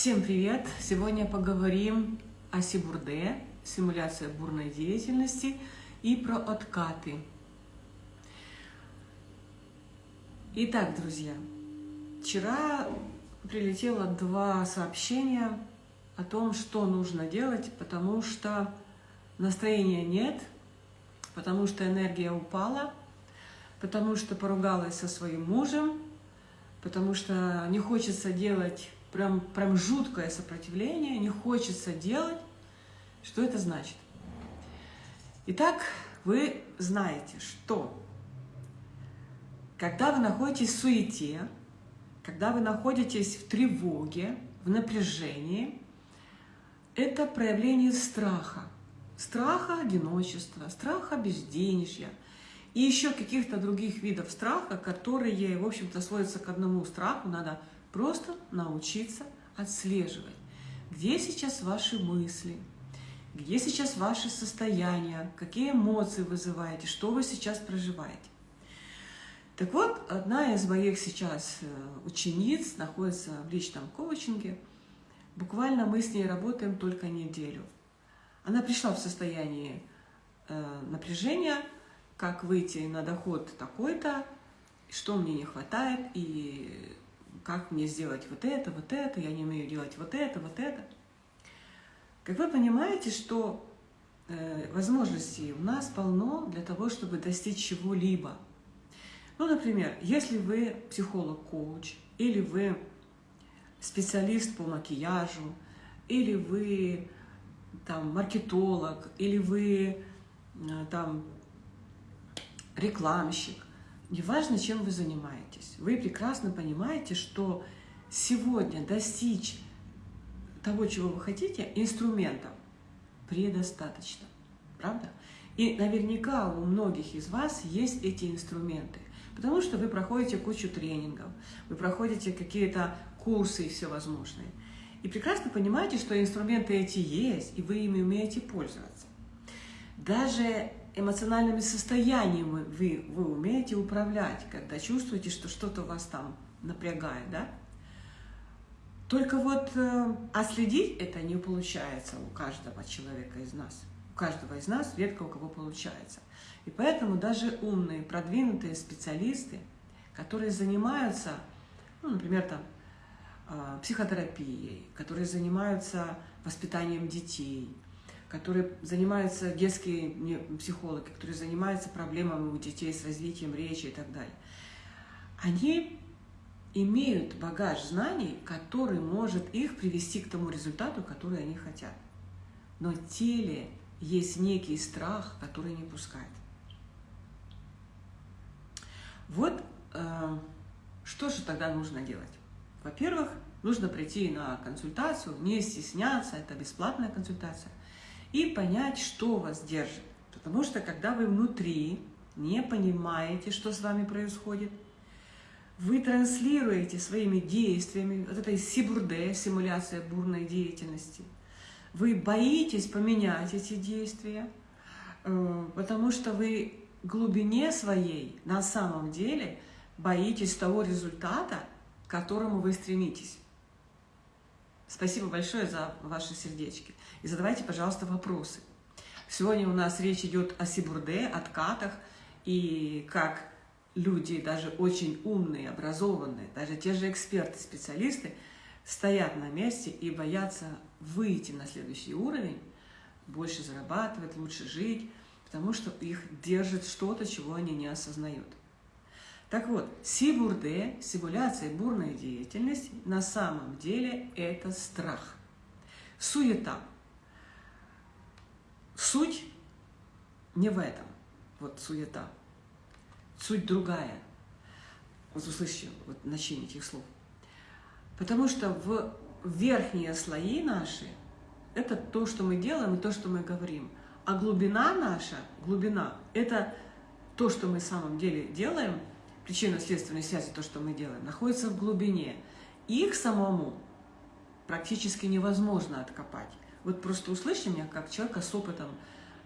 Всем привет! Сегодня поговорим о Сибурде, симуляция бурной деятельности и про откаты. Итак, друзья, вчера прилетело два сообщения о том, что нужно делать, потому что настроения нет, потому что энергия упала, потому что поругалась со своим мужем, потому что не хочется делать прям, прям жуткое сопротивление, не хочется делать. Что это значит? Итак, вы знаете, что когда вы находитесь в суете, когда вы находитесь в тревоге, в напряжении, это проявление страха. Страха одиночества, страха безденежья и еще каких-то других видов страха, которые, в общем-то, сводятся к одному страху. Надо Просто научиться отслеживать, где сейчас ваши мысли, где сейчас ваше состояние, какие эмоции вызываете, что вы сейчас проживаете. Так вот, одна из моих сейчас э, учениц находится в личном коучинге. Буквально мы с ней работаем только неделю. Она пришла в состояние э, напряжения, как выйти на доход такой-то, что мне не хватает, и как мне сделать вот это, вот это, я не умею делать вот это, вот это. Как вы понимаете, что э, возможностей у нас полно для того, чтобы достичь чего-либо. Ну, например, если вы психолог-коуч, или вы специалист по макияжу, или вы там маркетолог, или вы э, там рекламщик, Неважно, чем вы занимаетесь, вы прекрасно понимаете, что сегодня достичь того, чего вы хотите, инструментов предостаточно. Правда? И наверняка у многих из вас есть эти инструменты, потому что вы проходите кучу тренингов, вы проходите какие-то курсы и все возможные. И прекрасно понимаете, что инструменты эти есть, и вы ими умеете пользоваться. Даже эмоциональными состояниями вы, вы умеете управлять, когда чувствуете, что что-то вас там напрягает, да? Только вот э, отследить это не получается у каждого человека из нас. У каждого из нас редко у кого получается. И поэтому даже умные, продвинутые специалисты, которые занимаются, ну, например, там, э, психотерапией, которые занимаются воспитанием детей, которые занимаются, детские психологи, которые занимаются проблемами у детей с развитием речи и так далее, они имеют багаж знаний, который может их привести к тому результату, который они хотят. Но теле есть некий страх, который не пускает. Вот э, что же тогда нужно делать? Во-первых, нужно прийти на консультацию, не стесняться, это бесплатная консультация и понять, что вас держит. Потому что когда вы внутри не понимаете, что с вами происходит, вы транслируете своими действиями, вот этой сибурде, симуляция бурной деятельности, вы боитесь поменять эти действия, э, потому что вы глубине своей на самом деле боитесь того результата, к которому вы стремитесь. Спасибо большое за ваши сердечки. И задавайте, пожалуйста, вопросы. Сегодня у нас речь идет о сибурде, откатах, и как люди, даже очень умные, образованные, даже те же эксперты, специалисты, стоят на месте и боятся выйти на следующий уровень, больше зарабатывать, лучше жить, потому что их держит что-то, чего они не осознают. Так вот, сибурде, симуляция бурной деятельности, на самом деле это страх, суета. Суть не в этом, вот суета. Суть другая. Вот услышите вот значение этих слов. Потому что в верхние слои наши – это то, что мы делаем и то, что мы говорим. А глубина наша, глубина – это то, что мы на самом деле делаем – причинно-следственной связи, то, что мы делаем, находится в глубине. Их самому практически невозможно откопать. Вот просто услышьте меня как человека с опытом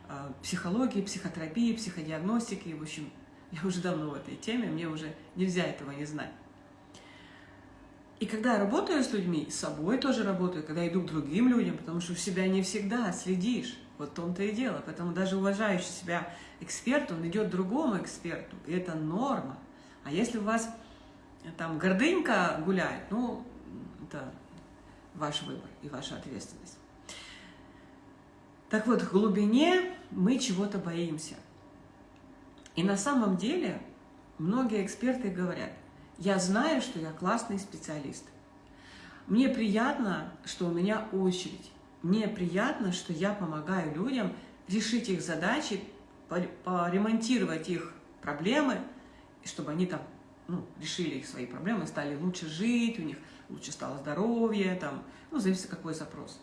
э, психологии, психотерапии, психодиагностики. В общем, я уже давно в этой теме, мне уже нельзя этого не знать. И когда я работаю с людьми, с собой тоже работаю, когда иду к другим людям, потому что у себя не всегда следишь. Вот в том-то и дело. Поэтому даже уважающий себя эксперт, он идет другому эксперту. И это норма. А если у вас там гордынька гуляет, ну, это ваш выбор и ваша ответственность. Так вот, в глубине мы чего-то боимся. И на самом деле многие эксперты говорят, я знаю, что я классный специалист. Мне приятно, что у меня очередь. Мне приятно, что я помогаю людям решить их задачи, поремонтировать их проблемы, чтобы они там ну, решили их свои проблемы, стали лучше жить, у них лучше стало здоровье, там, ну, зависит какой запрос.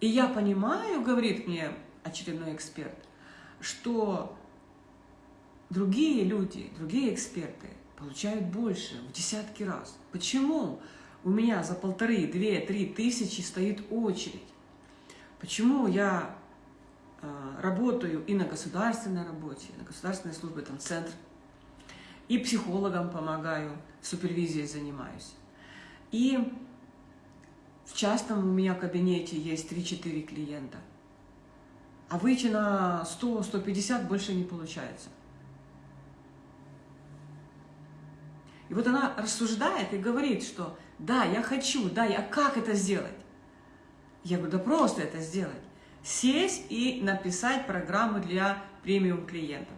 И я понимаю, говорит мне очередной эксперт, что другие люди, другие эксперты получают больше, в десятки раз. Почему у меня за полторы, две, три тысячи стоит очередь? Почему я э, работаю и на государственной работе, на государственной службе, там, центр, и психологам помогаю, супервизией занимаюсь. И в частном у меня кабинете есть 3-4 клиента. А выйти на 100-150 больше не получается. И вот она рассуждает и говорит, что да, я хочу, да, я как это сделать? Я говорю, да просто это сделать. Сесть и написать программу для премиум клиентов.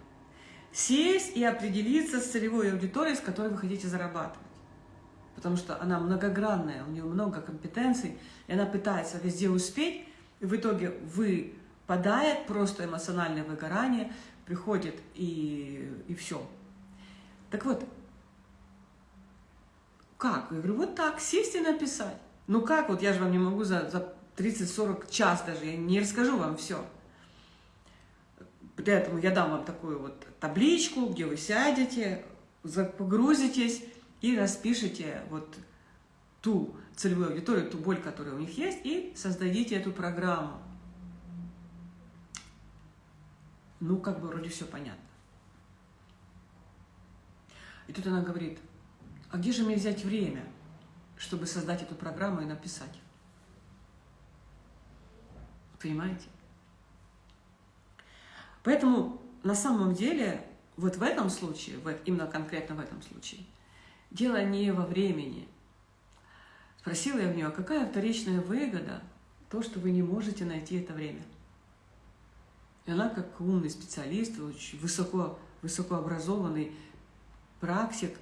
Сесть и определиться с целевой аудиторией, с которой вы хотите зарабатывать потому что она многогранная, у нее много компетенций, и она пытается везде успеть, и в итоге выпадает просто эмоциональное выгорание, приходит и, и все. Так вот, как? Я говорю, вот так, сесть и написать. Ну как, вот я же вам не могу за, за 30-40 час даже, я не расскажу вам все. Поэтому я дам вам такую вот табличку, где вы сядете, погрузитесь, и распишите вот ту целевую аудиторию, ту боль, которая у них есть, и создадите эту программу. Ну, как бы вроде все понятно. И тут она говорит, а где же мне взять время, чтобы создать эту программу и написать? Понимаете? Поэтому на самом деле, вот в этом случае, именно конкретно в этом случае, Дело не во времени. Спросила я у нее, какая вторичная выгода то, что вы не можете найти это время. И она, как умный специалист, очень высоко, высокообразованный практик,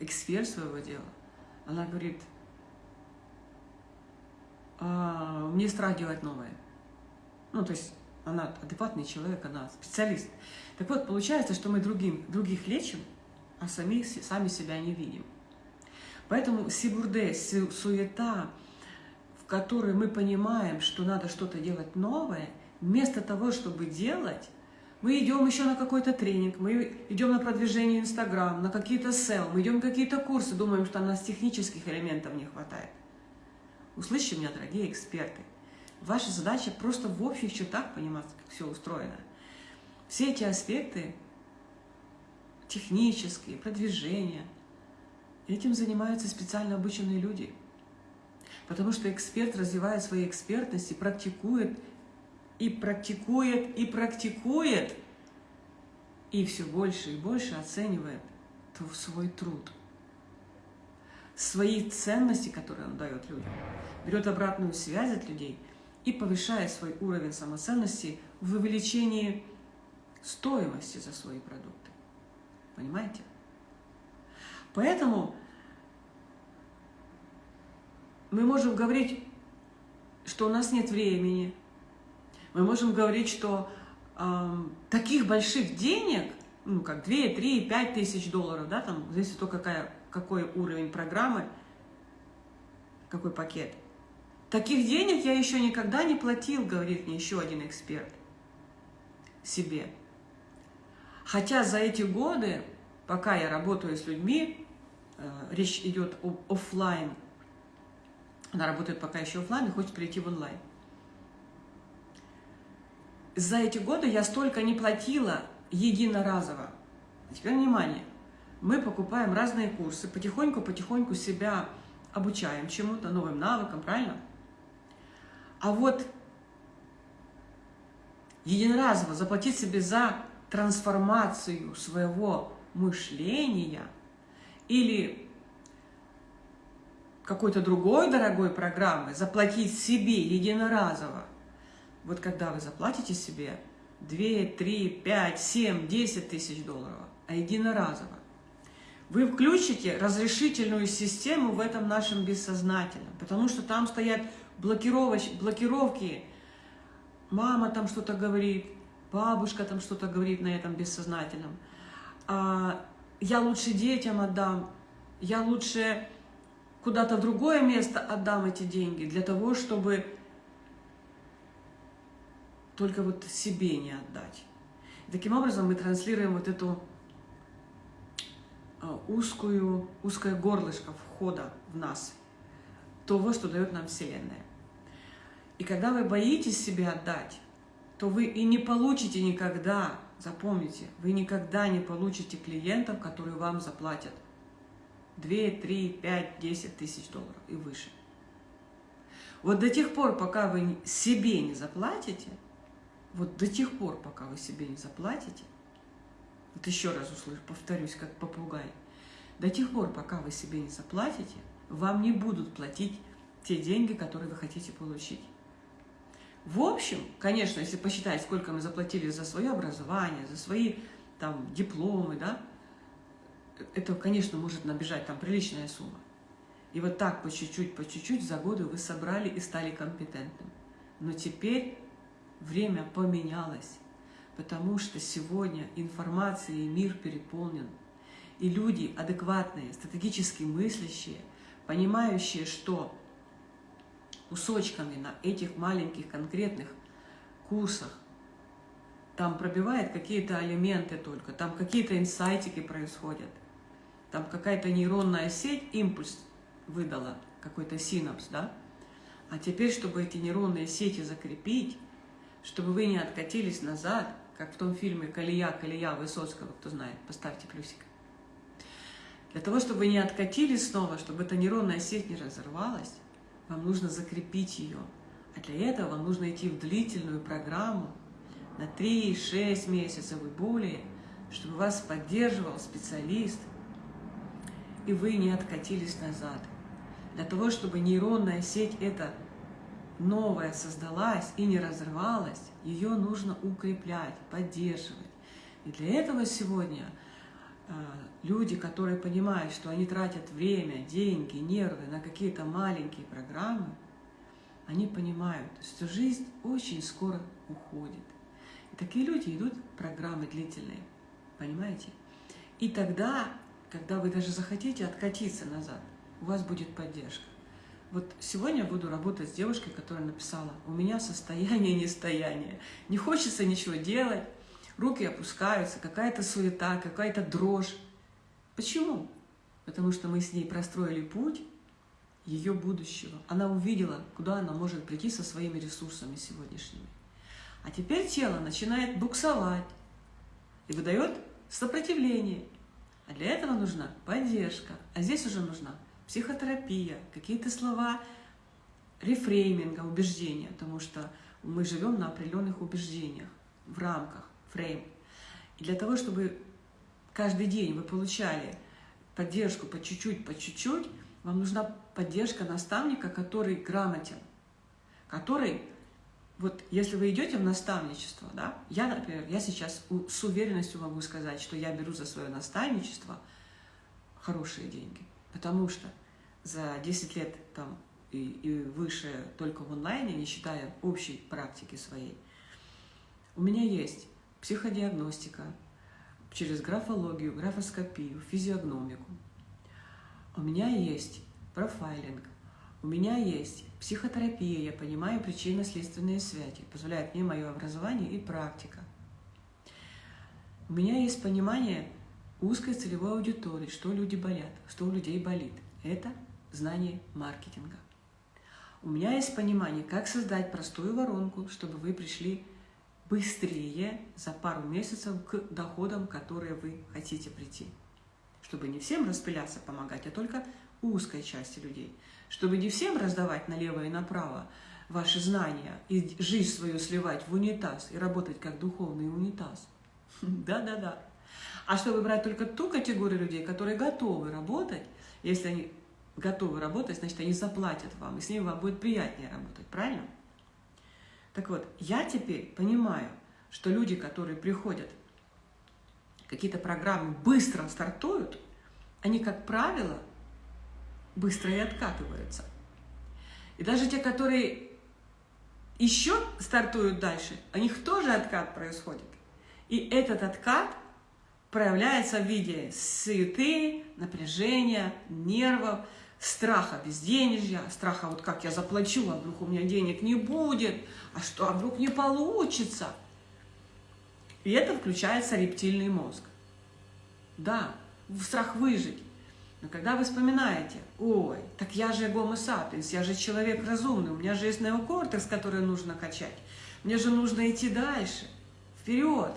эксперт своего дела, она говорит, а, мне страх делать новое. Ну, то есть она адекватный человек, она специалист. Так вот, получается, что мы другим, других лечим, а сами, сами себя не видим. Поэтому сибурде, суета, в которой мы понимаем, что надо что-то делать новое, вместо того, чтобы делать, мы идем еще на какой-то тренинг, мы идем на продвижение Инстаграм, на какие-то сел, мы идем какие-то курсы, думаем, что у нас технических элементов не хватает. Услышьте меня, дорогие эксперты. Ваша задача просто в общих чертах понимать, как все устроено. Все эти аспекты технические, продвижения. Этим занимаются специально обученные люди. Потому что эксперт развивает свою экспертность и практикует, и практикует, и практикует, и все больше и больше оценивает свой труд, свои ценности, которые он дает людям, берет обратную связь от людей и повышает свой уровень самоценности в увеличении стоимости за свои продукты. Понимаете? Поэтому мы можем говорить, что у нас нет времени. Мы можем говорить, что э, таких больших денег, ну как 2, 3, 5 тысяч долларов, да, там, зависит от того, какая, какой уровень программы, какой пакет. Таких денег я еще никогда не платил, говорит мне еще один эксперт себе. Хотя за эти годы, пока я работаю с людьми, э, речь идет об офлайн, она работает пока еще офлайн и хочет перейти в онлайн. За эти годы я столько не платила единоразово. Теперь внимание. мы покупаем разные курсы, потихоньку-потихоньку себя обучаем чему-то, новым навыкам, правильно? А вот единоразово заплатить себе за трансформацию своего мышления или какой-то другой дорогой программы, заплатить себе единоразово. Вот когда вы заплатите себе 2, 3, 5, 7, 10 тысяч долларов, а единоразово, вы включите разрешительную систему в этом нашем бессознательном, потому что там стоят блокировоч, блокировки, мама там что-то говорит, бабушка там что-то говорит на этом бессознательном, а я лучше детям отдам, я лучше куда-то в другое место отдам эти деньги для того, чтобы только вот себе не отдать. И таким образом мы транслируем вот эту а, узкую, узкое горлышко входа в нас, того, что дает нам Вселенная. И когда вы боитесь себе отдать, то вы и не получите никогда, запомните, вы никогда не получите клиентов, которые вам заплатят 2, 3, 5, 10 тысяч долларов и выше. Вот до тех пор, пока вы себе не заплатите, вот до тех пор, пока вы себе не заплатите, вот еще раз услышу, повторюсь, как попугай, до тех пор, пока вы себе не заплатите, вам не будут платить те деньги, которые вы хотите получить. В общем, конечно, если посчитать, сколько мы заплатили за свое образование, за свои там дипломы, да, это, конечно, может набежать там приличная сумма. И вот так по чуть-чуть, по чуть-чуть за годы вы собрали и стали компетентным. Но теперь время поменялось, потому что сегодня информацией мир переполнен. И люди адекватные, стратегически мыслящие, понимающие, что кусочками на этих маленьких конкретных курсах там пробивает какие-то элементы только, там какие-то инсайтики происходят там какая-то нейронная сеть, импульс выдала, какой-то синапс, да? А теперь, чтобы эти нейронные сети закрепить, чтобы вы не откатились назад, как в том фильме «Колея, колея» Высоцкого, кто знает, поставьте плюсик. Для того, чтобы не откатились снова, чтобы эта нейронная сеть не разорвалась, вам нужно закрепить ее. А для этого вам нужно идти в длительную программу на 3-6 месяцев и более, чтобы вас поддерживал специалист – и вы не откатились назад. Для того, чтобы нейронная сеть эта новая создалась и не разрывалась, ее нужно укреплять, поддерживать. И для этого сегодня э, люди, которые понимают, что они тратят время, деньги, нервы на какие-то маленькие программы, они понимают, что жизнь очень скоро уходит. И такие люди идут программы длительные, понимаете? И тогда когда вы даже захотите откатиться назад, у вас будет поддержка. Вот сегодня буду работать с девушкой, которая написала, у меня состояние нестояния, не хочется ничего делать, руки опускаются, какая-то суета, какая-то дрожь. Почему? Потому что мы с ней простроили путь ее будущего. Она увидела, куда она может прийти со своими ресурсами сегодняшними. А теперь тело начинает буксовать и выдает сопротивление. А для этого нужна поддержка. А здесь уже нужна психотерапия, какие-то слова рефрейминга, убеждения, потому что мы живем на определенных убеждениях, в рамках, фрейм. И для того, чтобы каждый день вы получали поддержку по чуть-чуть, по чуть-чуть, вам нужна поддержка наставника, который грамотен, который вот если вы идете в наставничество, да, я, например, я сейчас с уверенностью могу сказать, что я беру за свое наставничество хорошие деньги, потому что за 10 лет там и, и выше только в онлайне, не считая общей практики своей, у меня есть психодиагностика через графологию, графоскопию, физиогномику. У меня есть профайлинг, у меня есть психотерапия, я понимаю причинно-следственные связи, позволяет мне мое образование и практика. У меня есть понимание узкой целевой аудитории, что люди болят, что у людей болит. Это знание маркетинга. У меня есть понимание, как создать простую воронку, чтобы вы пришли быстрее за пару месяцев к доходам, которые вы хотите прийти. чтобы не всем распыляться, помогать, а только узкой части людей, чтобы не всем раздавать налево и направо ваши знания и жизнь свою сливать в унитаз и работать как духовный унитаз. Да-да-да. А чтобы брать только ту категорию людей, которые готовы работать, если они готовы работать, значит, они заплатят вам, и с ними вам будет приятнее работать, правильно? Так вот, я теперь понимаю, что люди, которые приходят, какие-то программы быстро стартуют, они, как правило, быстро и откатываются. И даже те, которые еще стартуют дальше, у них тоже откат происходит. И этот откат проявляется в виде суеты, напряжения, нервов, страха безденежья, страха вот как я заплачу, а вдруг у меня денег не будет, а что, а вдруг не получится. И это включается рептильный мозг. Да, страх выжить. Но когда вы вспоминаете, ой, так я же гомо сапиенс, я же человек разумный, у меня же есть неокортекс, который нужно качать, мне же нужно идти дальше, вперед.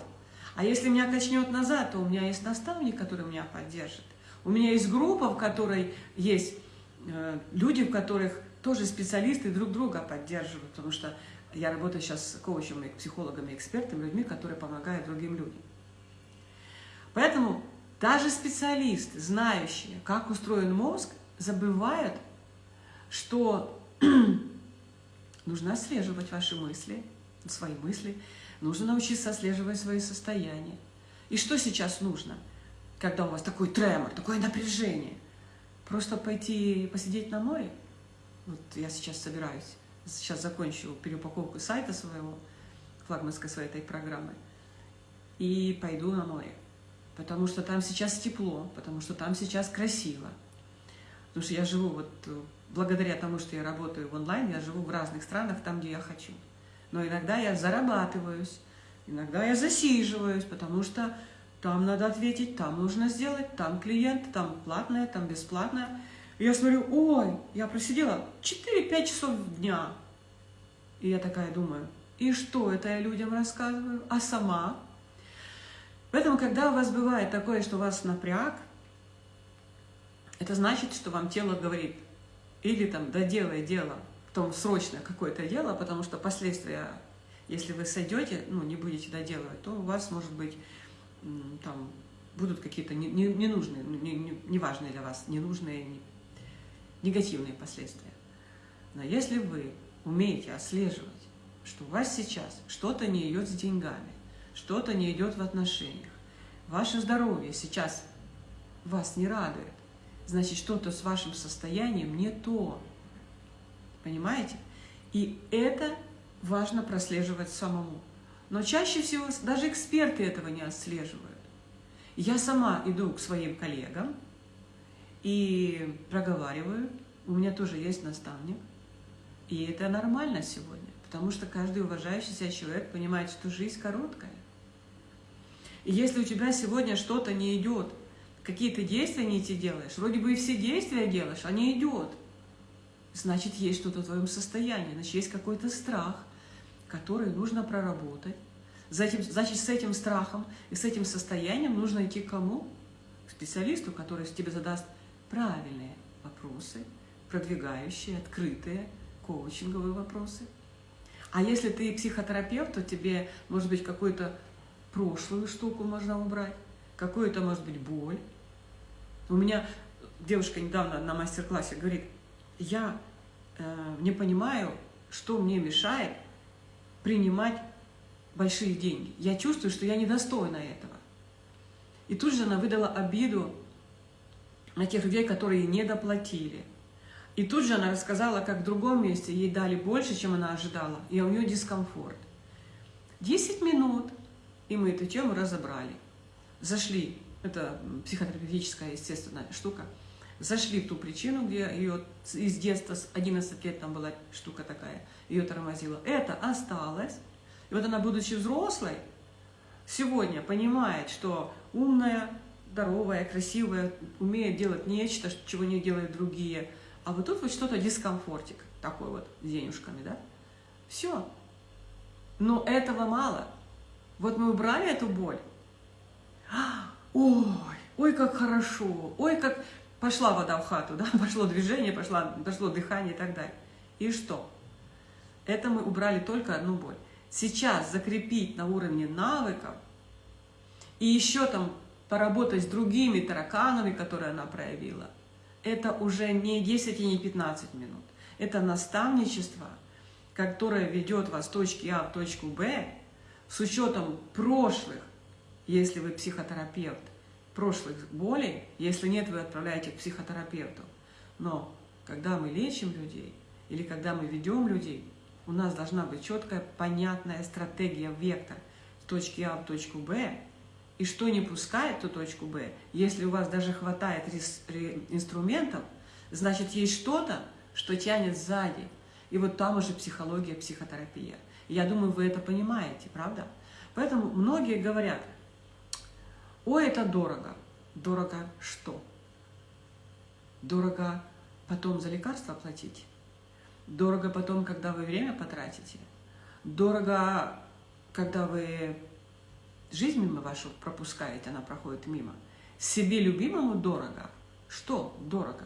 А если меня качнет назад, то у меня есть наставник, который меня поддержит. У меня есть группа, в которой есть люди, в которых тоже специалисты друг друга поддерживают, потому что я работаю сейчас с коучем, психологами, экспертами, людьми, которые помогают другим людям. Поэтому даже специалисты, знающие, как устроен мозг, забывают, что нужно отслеживать ваши мысли, свои мысли, нужно научиться отслеживать свои состояния. И что сейчас нужно, когда у вас такой тремор, такое напряжение? Просто пойти посидеть на море? Вот я сейчас собираюсь, сейчас закончу переупаковку сайта своего, флагманской своей этой программы, и пойду на море потому что там сейчас тепло, потому что там сейчас красиво. Потому что я живу, вот э, благодаря тому, что я работаю в онлайн, я живу в разных странах, там, где я хочу. Но иногда я зарабатываюсь, иногда я засиживаюсь, потому что там надо ответить, там нужно сделать, там клиент, там платное, там бесплатное. И я смотрю, ой, я просидела 4-5 часов дня. И я такая думаю, и что это я людям рассказываю? А сама Поэтому, когда у вас бывает такое, что у вас напряг, это значит, что вам тело говорит, или там доделай дело, потом срочно какое-то дело, потому что последствия, если вы сойдете, ну, не будете доделывать, то у вас, может быть, там будут какие-то ненужные, неважные для вас, ненужные, негативные последствия. Но если вы умеете отслеживать, что у вас сейчас что-то не идет с деньгами, что-то не идет в отношениях, ваше здоровье сейчас вас не радует, значит, что-то с вашим состоянием не то. Понимаете? И это важно прослеживать самому. Но чаще всего даже эксперты этого не отслеживают. Я сама иду к своим коллегам и проговариваю. У меня тоже есть наставник. И это нормально сегодня, потому что каждый уважающий себя человек понимает, что жизнь короткая. И если у тебя сегодня что-то не идет, какие-то действия не те делаешь, вроде бы и все действия делаешь, а не идет, значит, есть что-то в твоем состоянии, значит, есть какой-то страх, который нужно проработать. Затем, значит, с этим страхом и с этим состоянием нужно идти к кому? К специалисту, который тебе задаст правильные вопросы, продвигающие, открытые, коучинговые вопросы. А если ты психотерапевт, то тебе, может быть, какой-то прошлую штуку можно убрать, какую-то, может быть, боль. У меня девушка недавно на мастер-классе говорит, я э, не понимаю, что мне мешает принимать большие деньги. Я чувствую, что я недостойна этого. И тут же она выдала обиду на тех людей, которые не доплатили. И тут же она рассказала, как в другом месте ей дали больше, чем она ожидала, и у нее дискомфорт. 10 минут и мы эту тему разобрали. Зашли, это психотерапевтическая, естественная штука, зашли в ту причину, где ее из детства, с 11 лет там была штука такая, ее тормозила. Это осталось. И вот она, будучи взрослой, сегодня понимает, что умная, здоровая, красивая, умеет делать нечто, чего не делают другие. А вот тут вот что-то дискомфортик такой вот с денежками, да? Все. Но этого мало. Вот мы убрали эту боль. Ой, ой, как хорошо, ой, как пошла вода в хату, да, пошло движение, пошло, пошло дыхание и так далее. И что? Это мы убрали только одну боль. Сейчас закрепить на уровне навыков и еще там поработать с другими тараканами, которые она проявила, это уже не 10 и не 15 минут. Это наставничество, которое ведет вас с точки А в точку Б с учетом прошлых, если вы психотерапевт, прошлых болей, если нет, вы отправляете к психотерапевту. Но когда мы лечим людей или когда мы ведем людей, у нас должна быть четкая, понятная стратегия, вектор с точки А в точку Б, и что не пускает ту точку Б, если у вас даже хватает инструментов, значит, есть что-то, что тянет сзади. И вот там уже психология, психотерапия. я думаю, вы это понимаете, правда? Поэтому многие говорят, ой, это дорого. Дорого что? Дорого потом за лекарства платить? Дорого потом, когда вы время потратите? Дорого, когда вы жизнь мимо вашу пропускаете, она проходит мимо. Себе любимому дорого. Что дорого?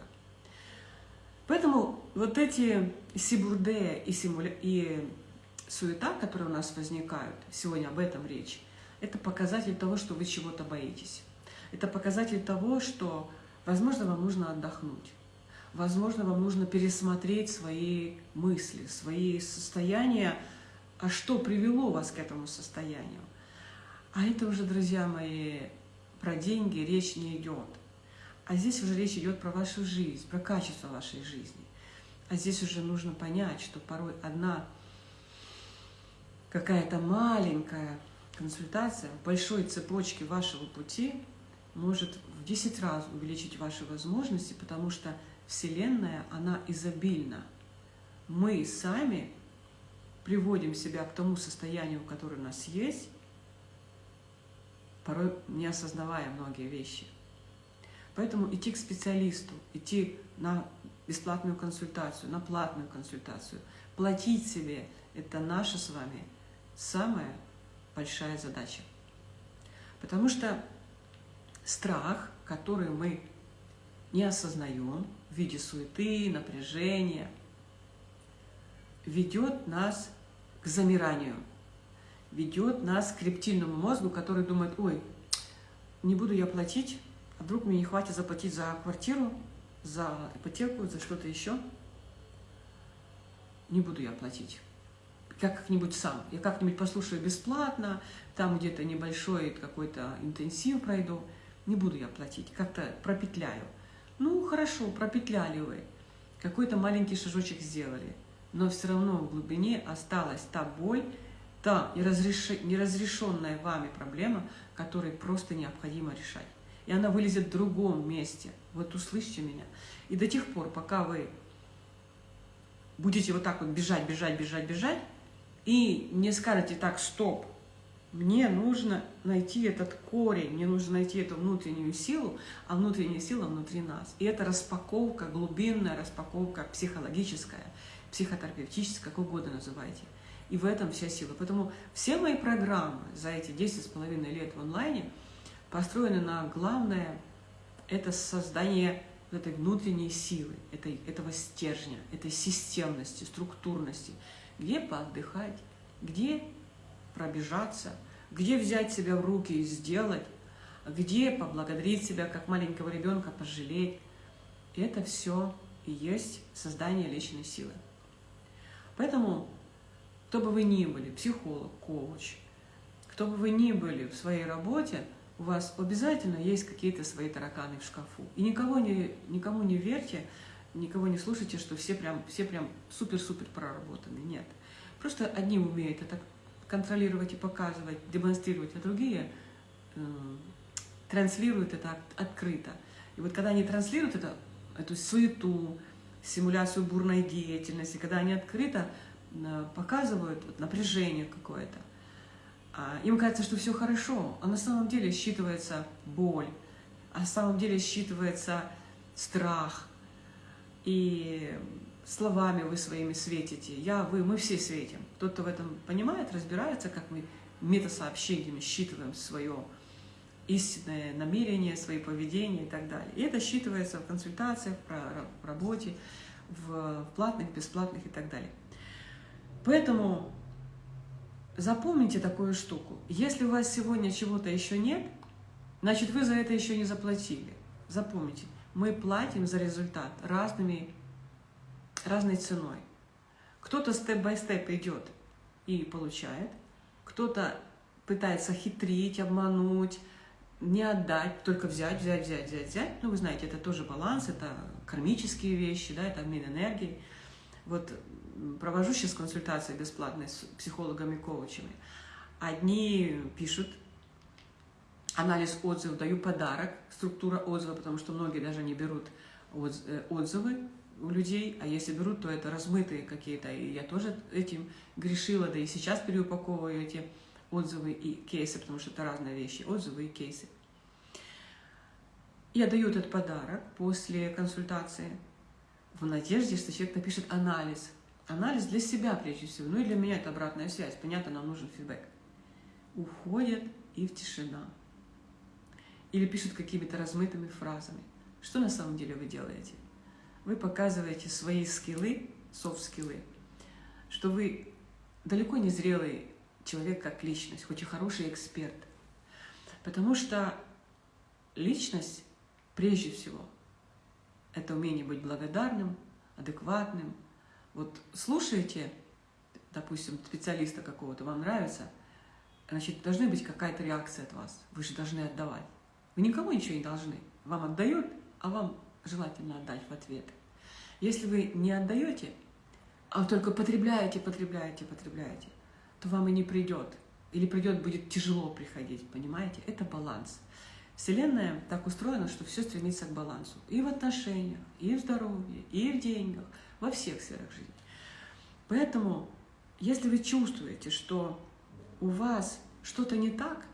Поэтому вот эти сибурде и, симуля... и суета, которые у нас возникают, сегодня об этом речь, это показатель того, что вы чего-то боитесь. Это показатель того, что, возможно, вам нужно отдохнуть. Возможно, вам нужно пересмотреть свои мысли, свои состояния, а что привело вас к этому состоянию. А это уже, друзья мои, про деньги речь не идет. А здесь уже речь идет про вашу жизнь, про качество вашей жизни. А здесь уже нужно понять, что порой одна какая-то маленькая консультация в большой цепочке вашего пути может в 10 раз увеличить ваши возможности, потому что Вселенная, она изобильна. Мы сами приводим себя к тому состоянию, которое у нас есть, порой не осознавая многие вещи. Поэтому идти к специалисту, идти на бесплатную консультацию, на платную консультацию, платить себе – это наша с вами самая большая задача. Потому что страх, который мы не осознаем в виде суеты, напряжения, ведет нас к замиранию – ведет нас к рептильному мозгу, который думает, ой, не буду я платить, а вдруг мне не хватит заплатить за квартиру, за ипотеку, за что-то еще. Не буду я платить. Как-нибудь сам. Я как-нибудь послушаю бесплатно, там где-то небольшой какой-то интенсив пройду. Не буду я платить, как-то пропетляю. Ну, хорошо, пропетляли вы. Какой-то маленький шажочек сделали. Но все равно в глубине осталась та боль, та неразрешенная вами проблема, которую просто необходимо решать. И она вылезет в другом месте. Вот услышьте меня. И до тех пор, пока вы будете вот так вот бежать, бежать, бежать, бежать, и не скажете так, стоп, мне нужно найти этот корень, мне нужно найти эту внутреннюю силу, а внутренняя сила внутри нас. И это распаковка, глубинная распаковка психологическая, психотерапевтическая, как угодно называйте. И в этом вся сила. Поэтому все мои программы за эти 10 с половиной лет в онлайне построены на главное – это создание этой внутренней силы, этой, этого стержня, этой системности, структурности, где поотдыхать, где пробежаться, где взять себя в руки и сделать, где поблагодарить себя, как маленького ребенка, пожалеть. Это все и есть создание личной силы. Поэтому кто бы вы ни были, психолог, коуч, кто бы вы ни были в своей работе, у вас обязательно есть какие-то свои тараканы в шкафу. И никого не, никому не верьте, никого не слушайте, что все прям, все прям супер-супер проработаны. Нет. Просто одни умеют это контролировать и показывать, демонстрировать, а другие э, транслируют это открыто. И вот когда они транслируют это, эту суету, симуляцию бурной деятельности, когда они открыто показывают вот, напряжение какое-то. А им кажется, что все хорошо, а на самом деле считывается боль, а на самом деле считывается страх. И словами вы своими светите. Я, вы, мы все светим. Тот, кто в этом понимает, разбирается, как мы метасообщениями считываем свое истинное намерение, свои поведения и так далее. И это считывается в консультациях, в работе, в платных, бесплатных и так далее. Поэтому запомните такую штуку. Если у вас сегодня чего-то еще нет, значит вы за это еще не заплатили. Запомните, мы платим за результат разными, разной ценой. Кто-то степ-бай-степ идет и получает, кто-то пытается хитрить, обмануть, не отдать, только взять, взять, взять, взять, взять. Ну, вы знаете, это тоже баланс, это кармические вещи, да, это обмен энергией. Вот провожу сейчас консультации бесплатные с психологами, коучами. Одни пишут анализ отзывов, даю подарок, структура отзыва, потому что многие даже не берут э, отзывы у людей, а если берут, то это размытые какие-то. И я тоже этим грешила, да и сейчас переупаковываю эти отзывы и кейсы, потому что это разные вещи, отзывы и кейсы. Я даю этот подарок после консультации в надежде, что человек напишет анализ. Анализ для себя прежде всего, ну и для меня это обратная связь. Понятно, нам нужен фидбэк. Уходят и в тишина. Или пишут какими-то размытыми фразами. Что на самом деле вы делаете? Вы показываете свои скиллы, софт-скиллы, что вы далеко не зрелый человек как личность, хоть и хороший эксперт. Потому что личность, прежде всего, это умение быть благодарным, адекватным. Вот слушаете, допустим, специалиста какого-то, вам нравится, значит, должна быть какая-то реакция от вас. Вы же должны отдавать. Вы никому ничего не должны. Вам отдают, а вам желательно отдать в ответ. Если вы не отдаете, а только потребляете, потребляете, потребляете, то вам и не придет. Или придет, будет тяжело приходить, понимаете? Это баланс. Вселенная так устроена, что все стремится к балансу. И в отношениях, и в здоровье, и в деньгах, во всех сферах жизни. Поэтому, если вы чувствуете, что у вас что-то не так,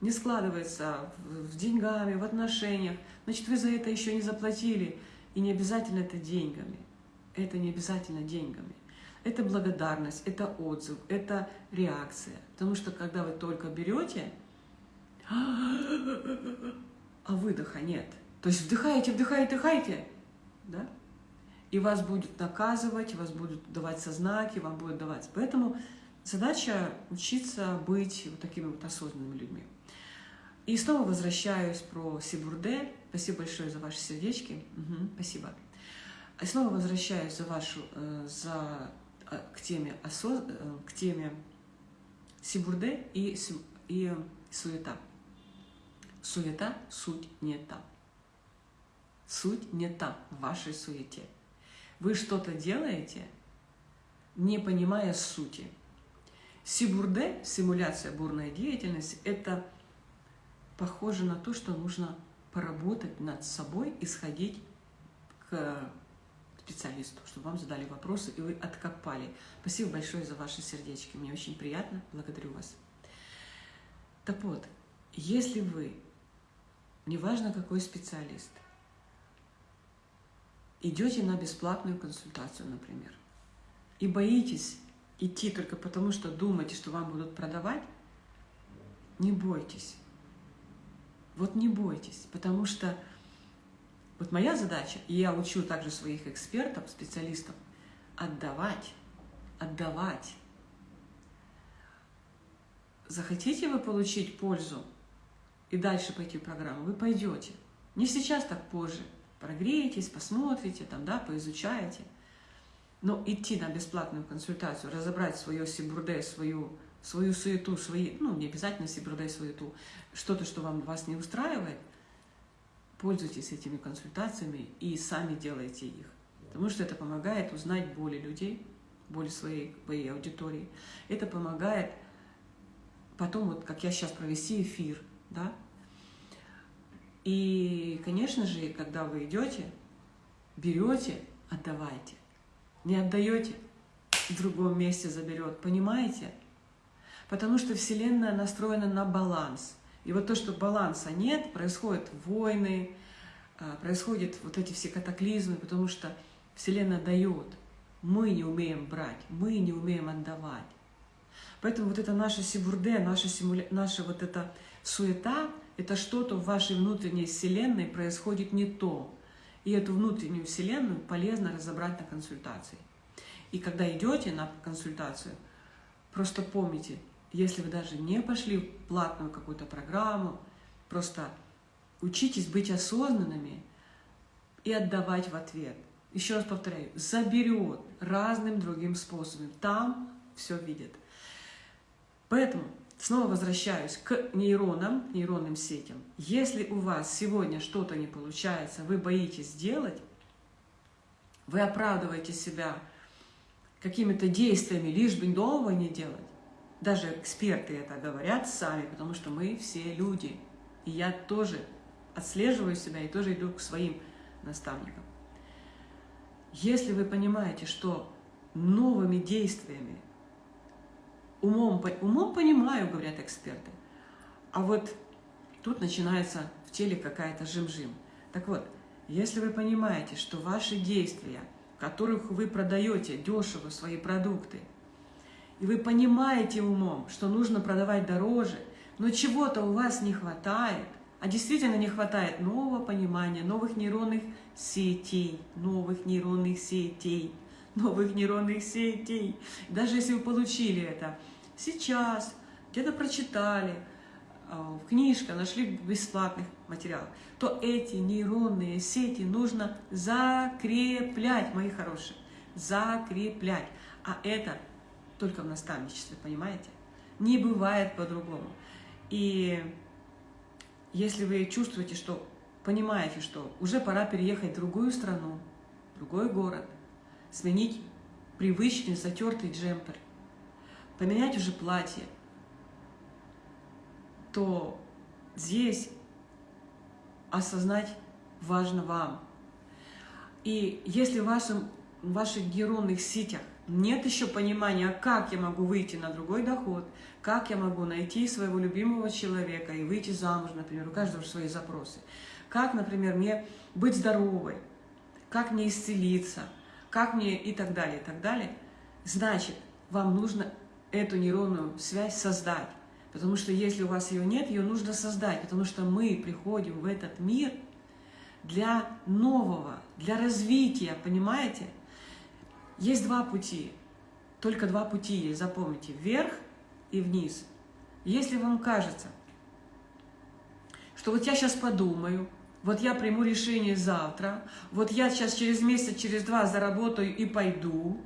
не складывается в деньгами, в отношениях, значит, вы за это еще не заплатили. И не обязательно это деньгами. Это не обязательно деньгами. Это благодарность, это отзыв, это реакция. Потому что когда вы только берете, а выдоха нет. То есть вдыхаете, вдыхаете, вдыхаете, да? И вас будет наказывать, вас будут давать знаки, вам будут давать. Поэтому задача учиться быть вот такими вот осознанными людьми. И снова возвращаюсь про Сибурде. Спасибо большое за ваши сердечки. Угу, спасибо. И снова возвращаюсь за вашу, э, за Э, к теме, осоз... Э, к теме Сибурде и, и суета. Суета – суть не та. Суть не та в вашей суете. Вы что-то делаете, не понимая сути. Сибурде, симуляция бурной деятельности, это похоже на то, что нужно поработать над собой и сходить к специалисту, чтобы вам задали вопросы, и вы откопали. Спасибо большое за ваши сердечки. Мне очень приятно. Благодарю вас. Так вот, если вы, неважно какой специалист, идете на бесплатную консультацию, например, и боитесь идти только потому, что думаете, что вам будут продавать, не бойтесь. Вот не бойтесь, потому что вот моя задача, и я учу также своих экспертов, специалистов, отдавать, отдавать. Захотите вы получить пользу и дальше пойти в программу, вы пойдете. Не сейчас, так позже. Прогреетесь, посмотрите, там, да, поизучаете. Но идти на бесплатную консультацию, разобрать свое сибурде, свою, свою суету, свои, ну, не обязательно сибурде, суету, что-то, что вам вас не устраивает – пользуйтесь этими консультациями и сами делайте их. Потому что это помогает узнать боли людей, боли своей, своей аудитории. Это помогает потом, вот как я сейчас, провести эфир, да. И, конечно же, когда вы идете, берете, отдавайте. Не отдаете, в другом месте заберет. Понимаете? Потому что Вселенная настроена на баланс – и вот то, что баланса нет, происходят войны, а, происходят вот эти все катаклизмы, потому что Вселенная дает. Мы не умеем брать, мы не умеем отдавать. Поэтому вот это наше сибурде, наша, симуля... наша вот эта Суета – это что-то в вашей внутренней вселенной происходит не то. И эту внутреннюю вселенную полезно разобрать на консультации. И когда идете на консультацию, просто помните, если вы даже не пошли в платную какую-то программу, просто учитесь быть осознанными и отдавать в ответ. Еще раз повторяю, заберет разным другим способом. Там все видит. Поэтому снова возвращаюсь к нейронам, нейронным сетям. Если у вас сегодня что-то не получается, вы боитесь сделать, вы оправдываете себя какими-то действиями, лишь бы нового не делать. Даже эксперты это говорят сами, потому что мы все люди. И я тоже отслеживаю себя и тоже иду к своим наставникам. Если вы понимаете, что новыми действиями, умом, умом понимаю, говорят эксперты, а вот тут начинается в теле какая-то жим-жим. Так вот, если вы понимаете, что ваши действия, в которых вы продаете дешево свои продукты, и вы понимаете умом, что нужно продавать дороже, но чего-то у вас не хватает, а действительно не хватает нового понимания, новых нейронных сетей, новых нейронных сетей, новых нейронных сетей. Даже если вы получили это сейчас, где-то прочитали, а, в книжке, нашли бесплатных материалов, то эти нейронные сети нужно закреплять, мои хорошие, закреплять. А это только в наставничестве, понимаете? Не бывает по-другому. И если вы чувствуете, что понимаете, что уже пора переехать в другую страну, в другой город, сменить привычный затертый джемпер, поменять уже платье, то здесь осознать важно вам. И если в, вашем, в ваших нейронных сетях нет еще понимания, как я могу выйти на другой доход, как я могу найти своего любимого человека и выйти замуж, например, у каждого свои запросы. Как, например, мне быть здоровой, как мне исцелиться, как мне и так далее, и так далее. Значит, вам нужно эту нейронную связь создать. Потому что если у вас ее нет, ее нужно создать. Потому что мы приходим в этот мир для нового, для развития, понимаете? Есть два пути, только два пути есть, запомните, вверх и вниз. Если вам кажется, что вот я сейчас подумаю, вот я приму решение завтра, вот я сейчас через месяц, через два заработаю и пойду,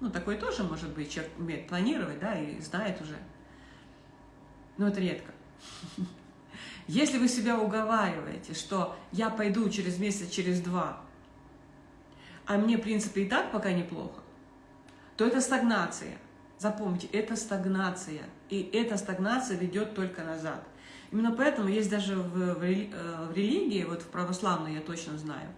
ну, такой тоже может быть, человек умеет планировать, да, и знает уже, но это редко. Если вы себя уговариваете, что я пойду через месяц, через два, а мне, в принципе, и так пока неплохо, то это стагнация. Запомните, это стагнация. И эта стагнация ведет только назад. Именно поэтому есть даже в, в, э, в религии, вот в православной я точно знаю,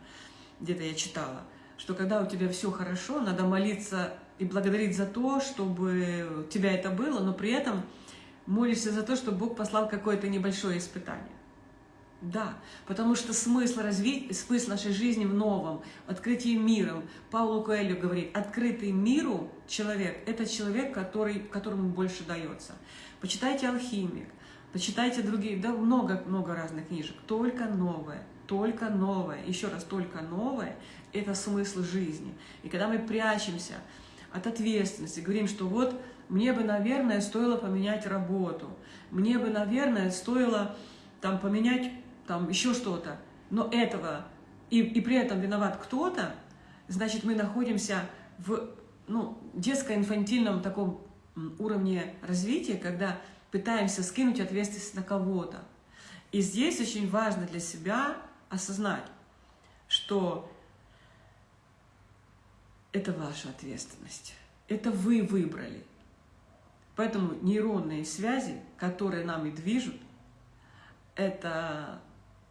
где-то я читала, что когда у тебя все хорошо, надо молиться и благодарить за то, чтобы у тебя это было, но при этом молишься за то, чтобы Бог послал какое-то небольшое испытание. Да, потому что смысл, развить, смысл нашей жизни в новом, открытии миром. Паулу Коэлью говорит, открытый миру человек – это человек, который, которому больше дается. Почитайте «Алхимик», почитайте другие, да много-много разных книжек. Только новое, только новое, еще раз, только новое – это смысл жизни. И когда мы прячемся от ответственности, говорим, что вот мне бы, наверное, стоило поменять работу, мне бы, наверное, стоило там поменять там еще что-то, но этого, и, и при этом виноват кто-то, значит, мы находимся в ну, детско-инфантильном таком уровне развития, когда пытаемся скинуть ответственность на кого-то. И здесь очень важно для себя осознать, что это ваша ответственность. Это вы выбрали. Поэтому нейронные связи, которые нами движут, это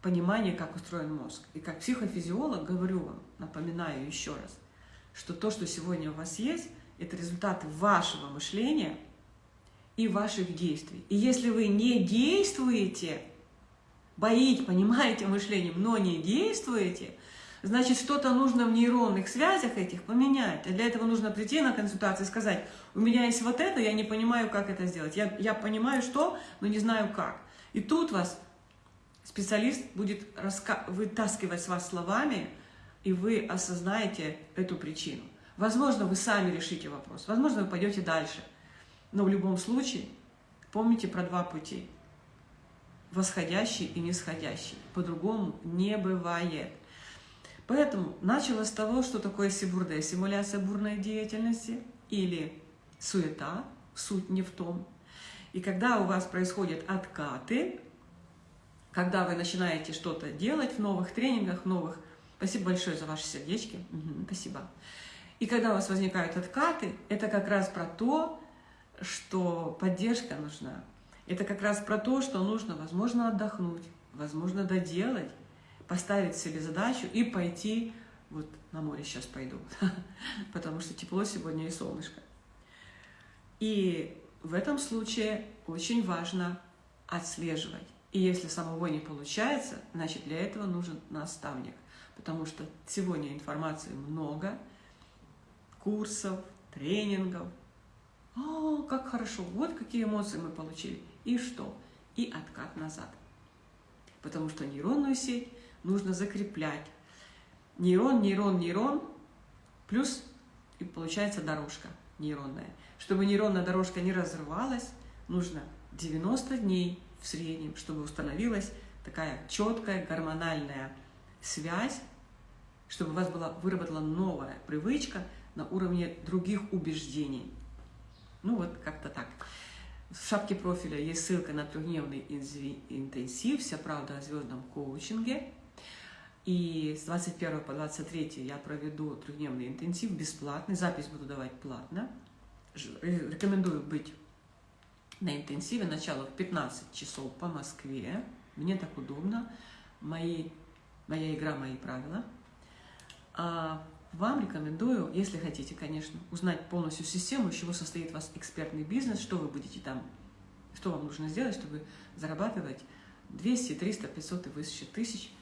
понимание, как устроен мозг. И как психофизиолог говорю вам, напоминаю еще раз, что то, что сегодня у вас есть, это результаты вашего мышления и ваших действий. И если вы не действуете, боите, понимаете мышлением, но не действуете, значит, что-то нужно в нейронных связях этих поменять. А для этого нужно прийти на консультацию и сказать, у меня есть вот это, я не понимаю, как это сделать. Я, я понимаю, что, но не знаю, как. И тут вас специалист будет вытаскивать с вас словами, и вы осознаете эту причину. Возможно, вы сами решите вопрос, возможно, вы пойдете дальше. Но в любом случае, помните про два пути. Восходящий и нисходящий. По-другому не бывает. Поэтому начала с того, что такое сибурде, симуляция бурной деятельности или суета, суть не в том. И когда у вас происходят откаты, когда вы начинаете что-то делать в новых тренингах, в новых... Спасибо большое за ваши сердечки. Угу, спасибо. И когда у вас возникают откаты, это как раз про то, что поддержка нужна. Это как раз про то, что нужно, возможно, отдохнуть, возможно, доделать, поставить себе задачу и пойти, вот на море сейчас пойду, потому что тепло сегодня и солнышко. И в этом случае очень важно отслеживать. И если самого не получается, значит для этого нужен наставник, потому что сегодня информации много, курсов, тренингов. О, как хорошо, вот какие эмоции мы получили. И что? И откат назад. Потому что нейронную сеть нужно закреплять. Нейрон, нейрон, нейрон, плюс и получается дорожка нейронная. Чтобы нейронная дорожка не разрывалась, нужно 90 дней в среднем, чтобы установилась такая четкая гормональная связь, чтобы у вас была выработана новая привычка на уровне других убеждений. Ну вот как-то так. В шапке профиля есть ссылка на трехдневный интенсив «Вся правда о звездном коучинге». И с 21 по 23 я проведу трехдневный интенсив бесплатный, запись буду давать платно. Рекомендую быть на интенсиве, начало в 15 часов по Москве. Мне так удобно, мои, моя игра, мои правила. А вам рекомендую, если хотите, конечно, узнать полностью систему, из чего состоит ваш экспертный бизнес, что вы будете там, что вам нужно сделать, чтобы зарабатывать 200, 300, 500 и выше тысяч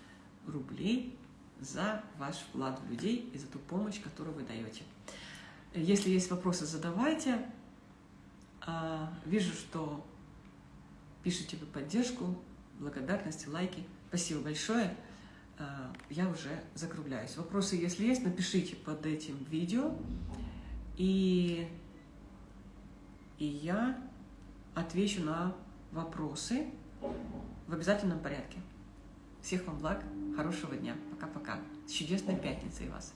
рублей за ваш вклад в людей и за ту помощь, которую вы даете. Если есть вопросы, задавайте. А, вижу, что пишите вы поддержку, благодарности, лайки. Спасибо большое. А, я уже закругляюсь. Вопросы, если есть, напишите под этим видео. И, и я отвечу на вопросы в обязательном порядке. Всех вам благ, хорошего дня. Пока-пока. С чудесной пятницей вас.